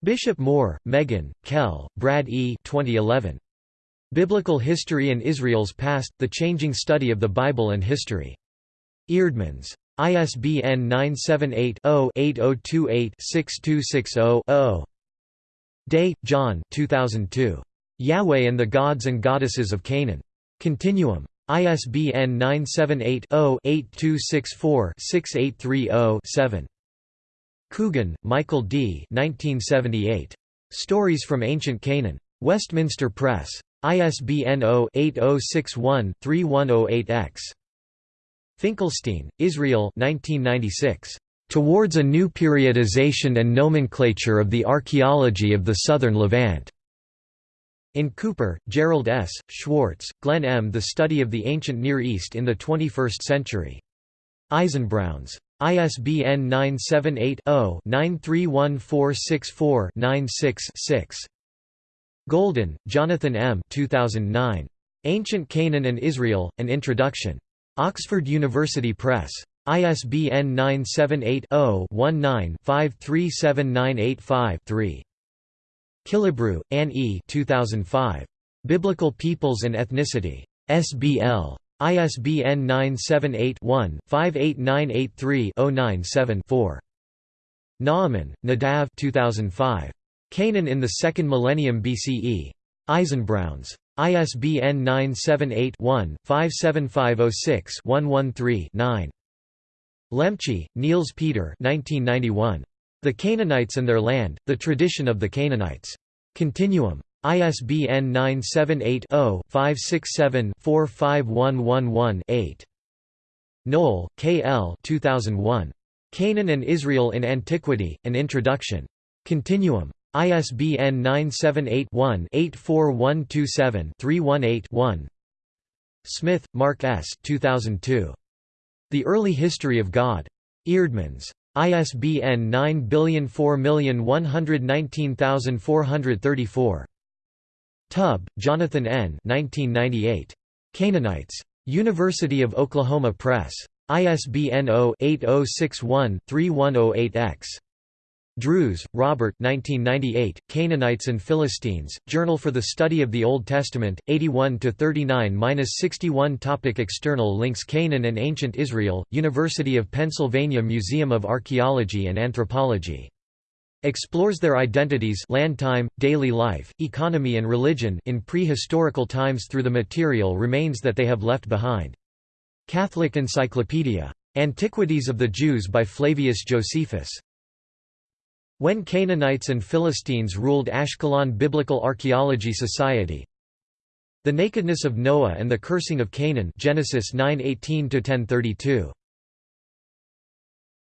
Bishop Moore, Megan, Kelle, Brad E. 2011. Biblical History and Israel's Past, The Changing Study of the Bible and History. Eerdmans. ISBN 978-0-8028-6260-0. Day, John 2002. Yahweh and the Gods and Goddesses of Canaan. Continuum. ISBN 978-0-8264-6830-7. Coogan, Michael D. 1978. Stories from Ancient Canaan. Westminster Press. ISBN 0-8061-3108-X. Finkelstein, Israel 1996. Towards a New Periodization and Nomenclature of the Archaeology of the Southern Levant. In Cooper, Jerrold S., Schwartz, Glenn M. The Study of the Ancient Near East in the 21st Century. Eisenbrauns. ISBN 978 0 931464 96 6. Golden, Jonathan M. 2009. Ancient Canaan and Israel, An Introduction. Oxford University Press. ISBN 978-0-19-537985-3. Killebrew, Anne E. 2005. Biblical Peoples and Ethnicity. SBL. ISBN 978 one 58983 097 4 Naaman, Nadav 2005. Canaan in the Second Millennium BCE. Eisenbrauns. ISBN 978-1-57506-113-9. Lemche, Niels Peter The Canaanites and Their Land, The Tradition of the Canaanites. Continuum. ISBN 978-0-567-45111-8. Noll, K. L. 2001. Canaan and Israel in Antiquity, An Introduction. Continuum. ISBN 978-1-84127-318-1 Smith, Mark S. 2002. The Early History of God. Eerdmans. ISBN 9004119434. Tubb, Jonathan N. 1998. Canaanites. University of Oklahoma Press. ISBN 0-8061-3108-X. Drews, Robert 1998, Canaanites and Philistines, Journal for the Study of the Old Testament, 81–39–61 Topic External links Canaan and Ancient Israel, University of Pennsylvania Museum of Archaeology and Anthropology. Explores their identities land time, daily life, economy and religion in prehistorical times through the material remains that they have left behind. Catholic Encyclopedia. Antiquities of the Jews by Flavius Josephus. When Canaanites and Philistines ruled Ashkelon Biblical Archaeology Society. The Nakedness of Noah and the Cursing of Canaan Genesis 9:18 1032